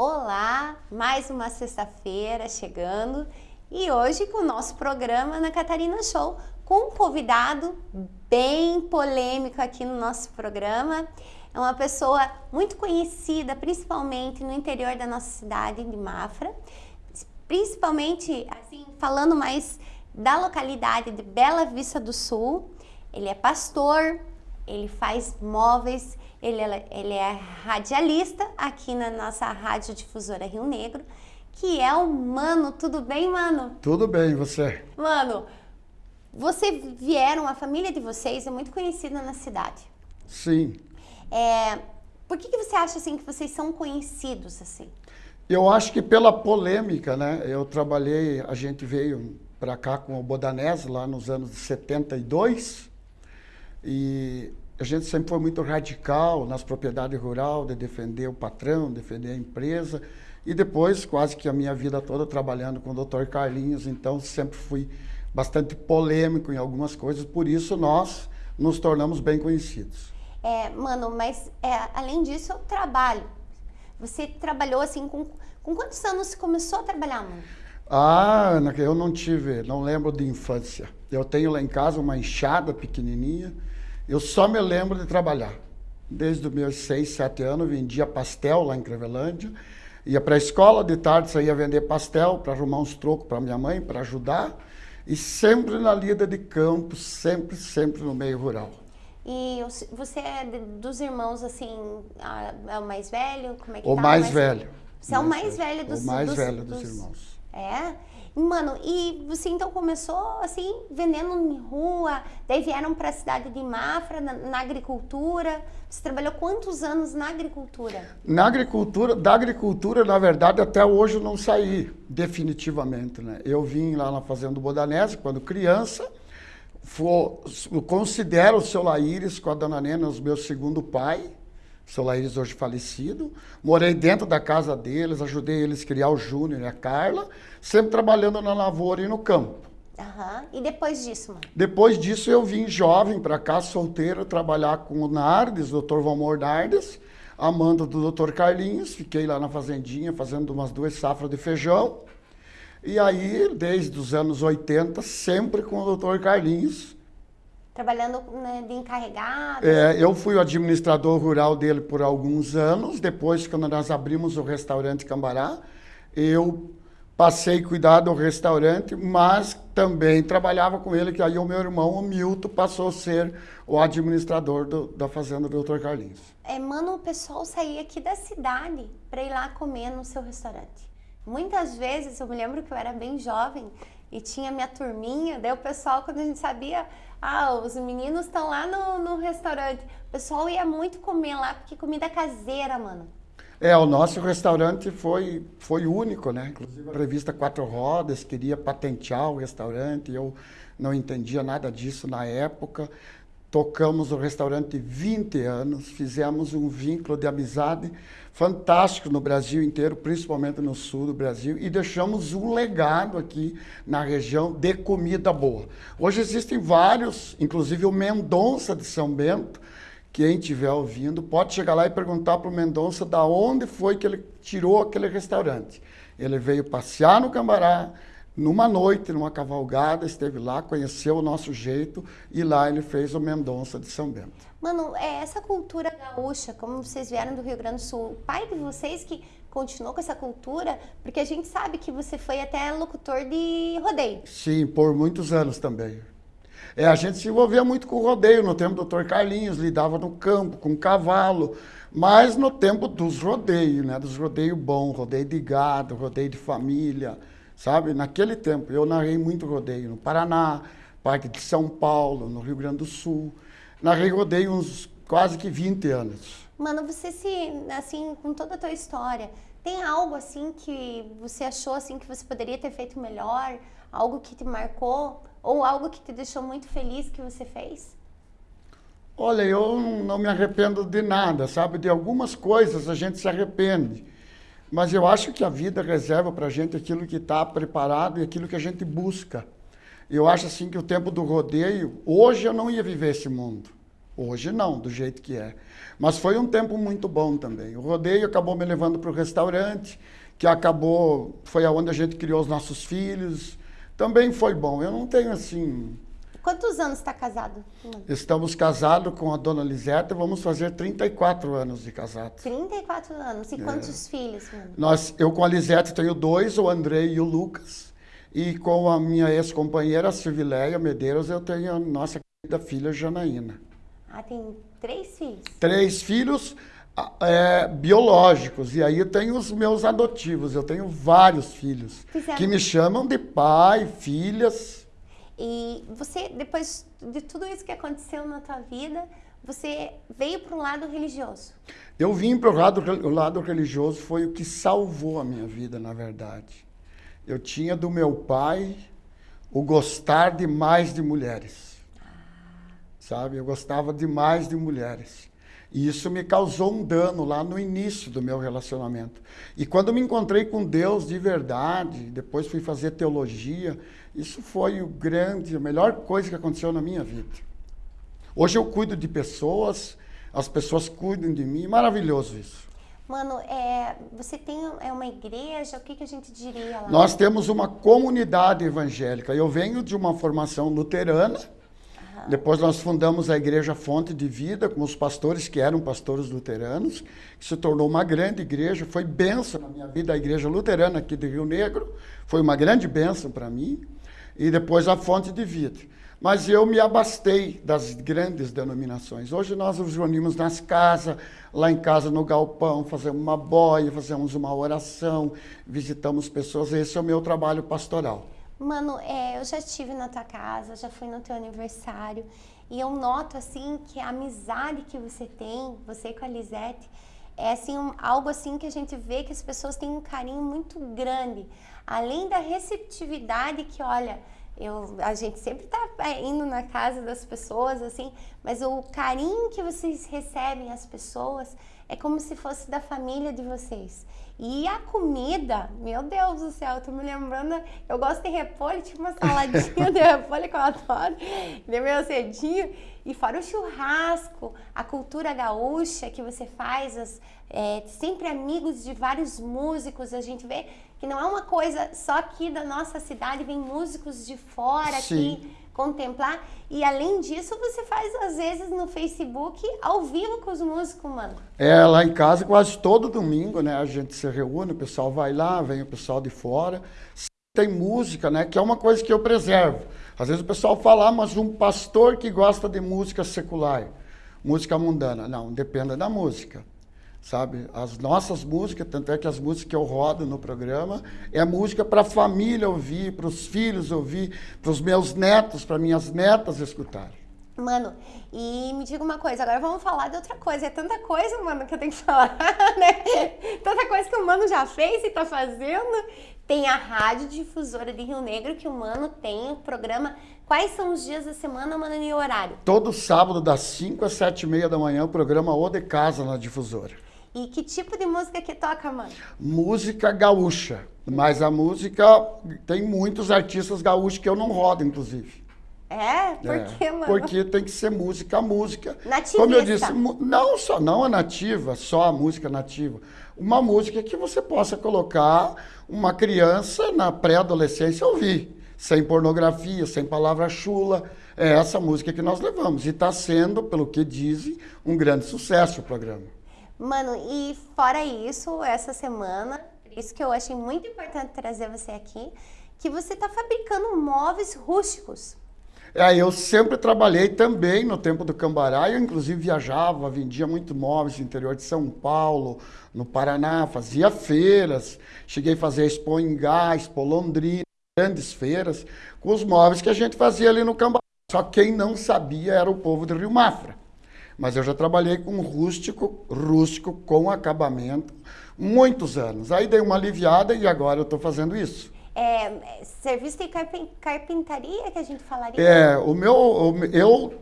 Olá, mais uma sexta-feira chegando e hoje com o nosso programa na Catarina Show com um convidado bem polêmico aqui no nosso programa. É uma pessoa muito conhecida, principalmente no interior da nossa cidade de Mafra, principalmente assim falando mais da localidade de Bela Vista do Sul. Ele é pastor, ele faz móveis, ele é, ele é radialista aqui na nossa rádio difusora Rio Negro, que é o Mano. Tudo bem, Mano? Tudo bem, você? Mano, você vieram, a família de vocês é muito conhecida na cidade. Sim. É, por que, que você acha assim que vocês são conhecidos assim? Eu acho que pela polêmica, né? Eu trabalhei, a gente veio para cá com o Bodanese lá nos anos de 72 e a gente sempre foi muito radical nas propriedades rurais, de defender o patrão, defender a empresa. E depois, quase que a minha vida toda trabalhando com o Dr. Carlinhos, então sempre fui bastante polêmico em algumas coisas, por isso nós nos tornamos bem conhecidos. É, mano, mas é, além disso, o trabalho. Você trabalhou assim com, com quantos anos você começou a trabalhar, mano? Ah, Ana, eu não tive, não lembro de infância. Eu tenho lá em casa uma enxada pequenininha, eu só me lembro de trabalhar. Desde os meus seis, sete anos, vendia pastel lá em Crevelândia. Ia para a escola, de tarde saía vender pastel para arrumar uns trocos para minha mãe, para ajudar. E sempre na lida de campo, sempre, sempre no meio rural. E você é dos irmãos, assim, é o mais velho? Como é que o tá? mais, mais velho. Você é o mais velho dos, o mais dos, velho dos, dos irmãos. É? Mano, e você então começou assim, vendendo em rua, daí vieram para a cidade de Mafra, na, na, agricultura. Você trabalhou quantos anos na agricultura? Na agricultura, da agricultura, na verdade, até hoje eu não saí definitivamente, né? Eu vim lá na Fazenda Bodanese quando criança, for, considero o seu Laíris com a dona Nena os meus segundo pai, seu Laíris hoje falecido. Morei dentro da casa deles, ajudei eles a criar o Júnior e a Carla, sempre trabalhando na lavoura e no campo. Uhum. E depois disso, mano? Depois disso eu vim jovem para cá, solteiro, trabalhar com o Nardes, o Dr. Valmor Nardes, amando do Dr. Carlinhos. Fiquei lá na fazendinha fazendo umas duas safras de feijão. E aí, desde os anos 80, sempre com o Dr. Carlinhos, trabalhando né, de encarregado? É, eu fui o administrador rural dele por alguns anos. Depois, quando nós abrimos o restaurante Cambará, eu passei a cuidar do restaurante, mas também trabalhava com ele, que aí o meu irmão, o Milton, passou a ser o administrador do, da fazenda do Dr. Carlinhos. É, mano, o pessoal saía aqui da cidade para ir lá comer no seu restaurante. Muitas vezes, eu me lembro que eu era bem jovem e tinha minha turminha, daí o pessoal, quando a gente sabia ah, os meninos estão lá no, no restaurante. O pessoal ia muito comer lá, porque comida caseira, mano. É, o nosso restaurante foi, foi único, né? Inclusive a revista Quatro Rodas queria patentear o restaurante, eu não entendia nada disso na época. Tocamos o restaurante 20 anos, fizemos um vínculo de amizade fantástico no Brasil inteiro, principalmente no sul do Brasil, e deixamos um legado aqui na região de comida boa. Hoje existem vários, inclusive o Mendonça de São Bento, quem estiver ouvindo, pode chegar lá e perguntar para o Mendonça da onde foi que ele tirou aquele restaurante. Ele veio passear no Cambará, numa noite, numa cavalgada, esteve lá, conheceu o nosso jeito e lá ele fez o Mendonça de São Bento. Mano, é essa cultura gaúcha, como vocês vieram do Rio Grande do Sul, o pai de vocês que continuou com essa cultura, porque a gente sabe que você foi até locutor de rodeio. Sim, por muitos anos também. É, a gente se envolvia muito com o rodeio, no tempo do Dr. Carlinhos, lidava no campo, com cavalo, mas no tempo dos rodeios, né? Dos rodeios bons, rodeio de gado, rodeio de família, sabe? Naquele tempo, eu narrei muito rodeio no Paraná, Parque de São Paulo, no Rio Grande do Sul. Narrei rodeio uns quase que 20 anos. Mano, você se, assim, com toda a tua história, tem algo assim que você achou assim que você poderia ter feito melhor? Algo que te marcou? Ou algo que te deixou muito feliz que você fez? Olha, eu não me arrependo de nada, sabe? De algumas coisas a gente se arrepende. Mas eu acho que a vida reserva para a gente aquilo que está preparado e aquilo que a gente busca. Eu acho assim que o tempo do rodeio, hoje eu não ia viver esse mundo. Hoje não, do jeito que é. Mas foi um tempo muito bom também. O rodeio acabou me levando para o restaurante, que acabou, foi aonde a gente criou os nossos filhos. Também foi bom. Eu não tenho assim. Quantos anos está casado? Estamos casados com a dona Liseta, vamos fazer 34 anos de casado. 34 anos. E é. quantos filhos, mano? Nós, eu com a Liseta tenho dois, o Andrei e o Lucas. E com a minha ex-companheira, a Silvileia Medeiros, eu tenho a nossa querida filha Janaína. Ah, tem três filhos? Três filhos é, biológicos. E aí eu tenho os meus adotivos. Eu tenho vários filhos Fizeram... que me chamam de pai, filhas. E você, depois de tudo isso que aconteceu na tua vida, você veio para o lado religioso? Eu vim para o lado, o lado religioso, foi o que salvou a minha vida, na verdade. Eu tinha do meu pai o gostar demais de mulheres. Ah. Sabe? Eu gostava demais de mulheres. E isso me causou um dano lá no início do meu relacionamento. E quando me encontrei com Deus de verdade, depois fui fazer teologia, isso foi o grande, a melhor coisa que aconteceu na minha vida. Hoje eu cuido de pessoas, as pessoas cuidam de mim, maravilhoso isso. Mano, é, você tem é uma igreja, o que, que a gente diria lá? Nós temos uma comunidade evangélica. Eu venho de uma formação luterana, depois nós fundamos a Igreja Fonte de Vida com os pastores que eram pastores luteranos, que se tornou uma grande igreja, foi benção na minha vida, a Igreja Luterana aqui de Rio Negro, foi uma grande benção para mim, e depois a Fonte de Vida. Mas eu me abastei das grandes denominações. Hoje nós nos reunimos nas casas, lá em casa no galpão, fazemos uma boia, fazemos uma oração, visitamos pessoas. Esse é o meu trabalho pastoral. Mano, é, eu já estive na tua casa, já fui no teu aniversário e eu noto assim que a amizade que você tem, você com a Lisete, é assim um, algo assim que a gente vê que as pessoas têm um carinho muito grande, além da receptividade que olha, eu, a gente sempre está é, indo na casa das pessoas assim, mas o carinho que vocês recebem as pessoas é como se fosse da família de vocês. E a comida, meu Deus do céu, tô me lembrando, eu gosto de repolho, tipo uma saladinha de repolho que eu adoro, de meu cedinho. E fora o churrasco, a cultura gaúcha que você faz, as, é, sempre amigos de vários músicos, a gente vê que não é uma coisa só aqui da nossa cidade, vem músicos de fora Sim. aqui contemplar. E além disso, você faz às vezes no Facebook ao vivo com os músicos, mano. É, lá em casa quase todo domingo, né? A gente se reúne, o pessoal vai lá, vem o pessoal de fora. Tem música, né? Que é uma coisa que eu preservo. Às vezes o pessoal fala, ah, mas um pastor que gosta de música secular, música mundana. Não, depende da música sabe? As nossas músicas, tanto é que as músicas que eu rodo no programa, é música para a família ouvir, para os filhos ouvir, para os meus netos, para minhas netas escutarem. Mano, e me diga uma coisa, agora vamos falar de outra coisa. É tanta coisa, mano, que eu tenho que falar, né? Tanta coisa que o mano já fez e tá fazendo. Tem a Rádio Difusora de Rio Negro, que o mano tem o programa. Quais são os dias da semana, mano, e o horário? Todo sábado, das 5 às 7 e meia da manhã, o programa O de Casa na Difusora. E que tipo de música que toca, mano? Música gaúcha. Mas a música tem muitos artistas gaúchos que eu não rodo, inclusive. É? Por é, quê, mano? Porque tem que ser música, música. Nativista. Como eu disse, não só não a nativa, só a música nativa. Uma música que você possa colocar uma criança na pré-adolescência ouvir, sem pornografia, sem palavra chula. É essa música que nós levamos. E está sendo, pelo que dizem, um grande sucesso o programa. Mano, e fora isso, essa semana, isso que eu achei muito importante trazer você aqui, que você está fabricando móveis rústicos. É, eu sempre trabalhei também no tempo do Cambará, eu inclusive viajava, vendia muito móveis no interior de São Paulo, no Paraná, fazia feiras, cheguei a fazer Expo em Gás, Expo Londrina, grandes feiras, com os móveis que a gente fazia ali no Cambará. Só quem não sabia era o povo de Rio Mafra. Mas eu já trabalhei com rústico, rústico com acabamento, muitos anos. Aí dei uma aliviada e agora eu estou fazendo isso. É, serviço de carpintaria que a gente falaria? É, o meu, eu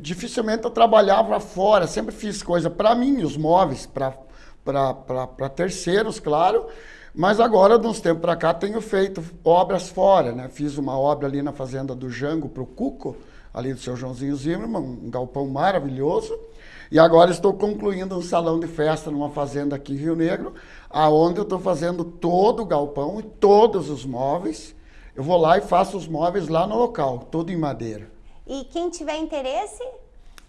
dificilmente eu trabalhava fora, sempre fiz coisa para mim, os móveis, para terceiros, claro. Mas agora, de uns tempos para cá, tenho feito obras fora, né? Fiz uma obra ali na fazenda do Jango para o Cuco, ali do seu Joãozinho Zimmermann, um galpão maravilhoso. E agora estou concluindo um salão de festa numa fazenda aqui em Rio Negro, aonde eu estou fazendo todo o galpão e todos os móveis. Eu vou lá e faço os móveis lá no local, tudo em madeira. E quem tiver interesse?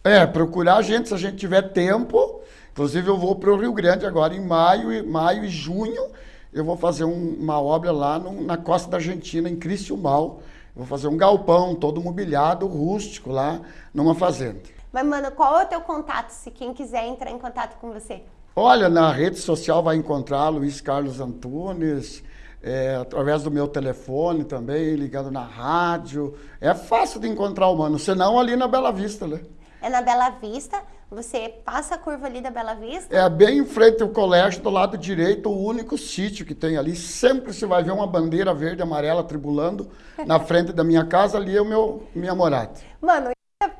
É, procurar a gente se a gente tiver tempo. Inclusive eu vou para o Rio Grande agora em maio, maio e junho. Eu vou fazer um, uma obra lá no, na costa da Argentina, em Criciúmal. Vou fazer um galpão todo mobiliado, rústico lá, numa fazenda. Mas, mano, qual é o teu contato, se quem quiser entrar em contato com você? Olha, na rede social vai encontrar Luiz Carlos Antunes, é, através do meu telefone também, ligando na rádio. É fácil de encontrar o mano, senão ali na Bela Vista, né? É na Bela Vista, você passa a curva ali da Bela Vista? É bem em frente ao colégio, do lado direito, o único sítio que tem ali. Sempre se vai ver uma bandeira verde e amarela tribulando na frente da minha casa, ali é o meu minha morada. Mano,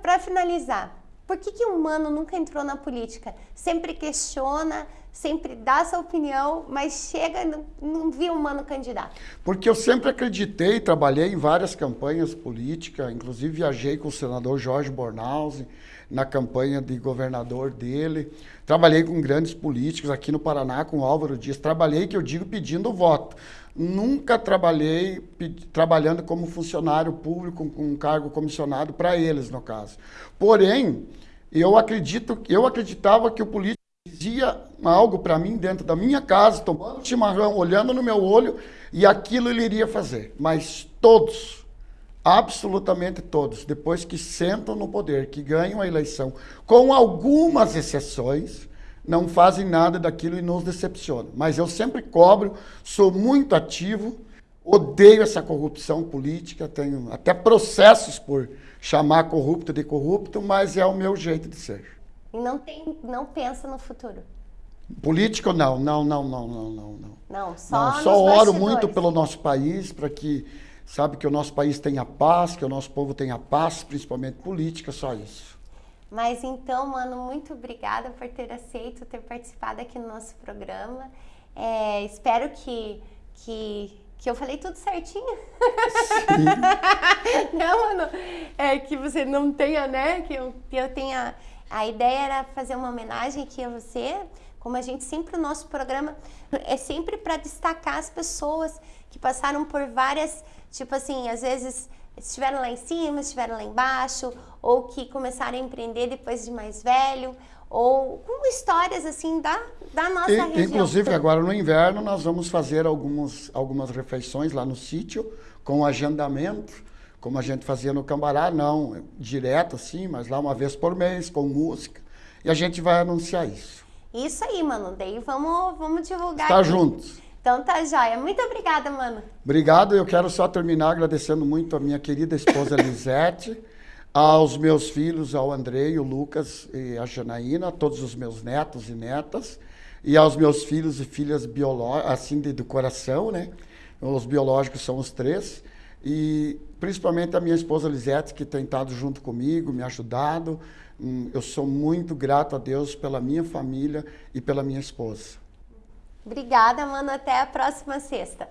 para finalizar, por que, que o humano nunca entrou na política? Sempre questiona, sempre dá sua opinião, mas chega e não, não o humano candidato. Porque eu sempre acreditei, trabalhei em várias campanhas políticas, inclusive viajei com o senador Jorge Bornhausen na campanha de governador dele. Trabalhei com grandes políticos aqui no Paraná, com Álvaro Dias. Trabalhei, que eu digo, pedindo voto. Nunca trabalhei trabalhando como funcionário público com um cargo comissionado para eles, no caso. Porém, eu acredito, eu acreditava que o político dizia algo para mim dentro da minha casa, tomando chimarrão, olhando no meu olho, e aquilo ele iria fazer. Mas todos, absolutamente todos, depois que sentam no poder, que ganham a eleição, com algumas exceções, não fazem nada daquilo e nos decepcionam. Mas eu sempre cobro, sou muito ativo, odeio essa corrupção política, tenho até processos por chamar corrupto de corrupto, mas é o meu jeito de ser. E não tem, não pensa no futuro. Político não, não, não, não, não, não, não. Não, só não, só oro muito pelo nosso país para que sabe que o nosso país tenha paz, que o nosso povo tenha paz, principalmente política, só isso. Mas então, mano, muito obrigada por ter aceito, ter participado aqui no nosso programa. É, espero que, que, que eu falei tudo certinho. não, mano, é que você não tenha, né? Que eu, que eu tenha. A ideia era fazer uma homenagem aqui a você. Como a gente sempre, o nosso programa é sempre para destacar as pessoas que passaram por várias, tipo assim, às vezes estiveram lá em cima, estiveram lá embaixo, ou que começaram a empreender depois de mais velho, ou com histórias assim da, da nossa e, região. Inclusive agora no inverno nós vamos fazer algumas, algumas refeições lá no sítio com agendamento, como a gente fazia no Cambará, não direto assim, mas lá uma vez por mês com música. E a gente vai anunciar isso. Isso aí, mano. Daí vamos, vamos divulgar. Está juntos. Então tá joia. Muito obrigada, mano. Obrigado. Eu quero só terminar agradecendo muito a minha querida esposa Lisete, aos meus filhos, ao Andrei, o Lucas e a Janaína, a todos os meus netos e netas, e aos meus filhos e filhas biológicos, assim, de, do coração, né? Os biológicos são os três. E principalmente a minha esposa Lisete, que tem estado junto comigo, me ajudado. Hum, eu sou muito grato a Deus pela minha família e pela minha esposa. Obrigada, mano. Até a próxima sexta.